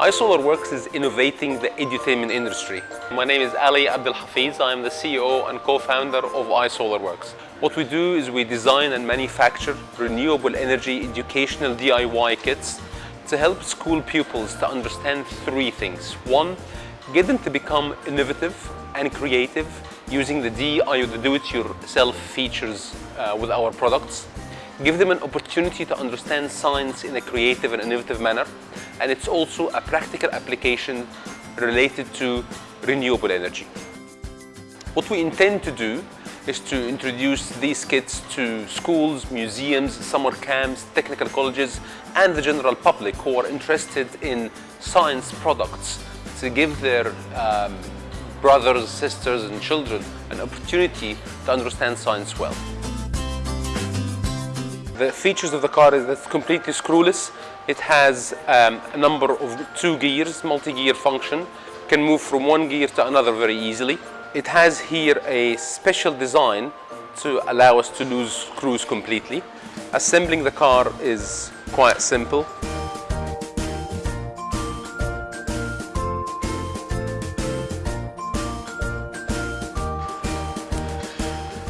iSolarWorks is innovating the edutainment industry. My name is Ali Abdel Hafiz. I am the CEO and co-founder of iSolarWorks. What we do is we design and manufacture renewable energy educational DIY kits to help school pupils to understand three things. One, get them to become innovative and creative using the DIY, the do-it-yourself features uh, with our products. Give them an opportunity to understand science in a creative and innovative manner. And it's also a practical application related to renewable energy. What we intend to do is to introduce these kits to schools, museums, summer camps, technical colleges, and the general public who are interested in science products to give their um, brothers, sisters, and children an opportunity to understand science well. The features of the car is that it's completely screwless. It has um, a number of two gears, multi-gear function, can move from one gear to another very easily. It has here a special design to allow us to lose cruise completely. Assembling the car is quite simple.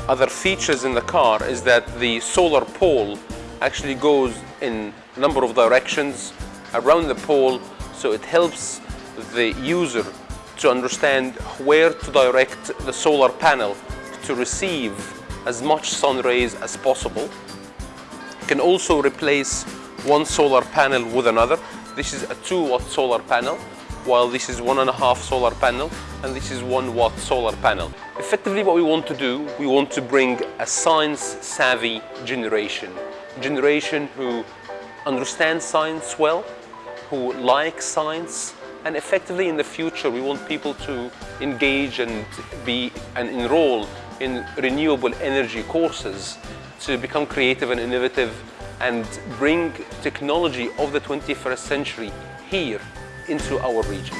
Other features in the car is that the solar pole actually goes in a number of directions around the pole so it helps the user to understand where to direct the solar panel to receive as much sun rays as possible. You can also replace one solar panel with another. This is a 2 watt solar panel while this is one and a half solar panel and this is one watt solar panel. Effectively what we want to do, we want to bring a science savvy generation. Generation who understands science well, who like science and effectively in the future we want people to engage and be and enroll in renewable energy courses to become creative and innovative and bring technology of the 21st century here into our region.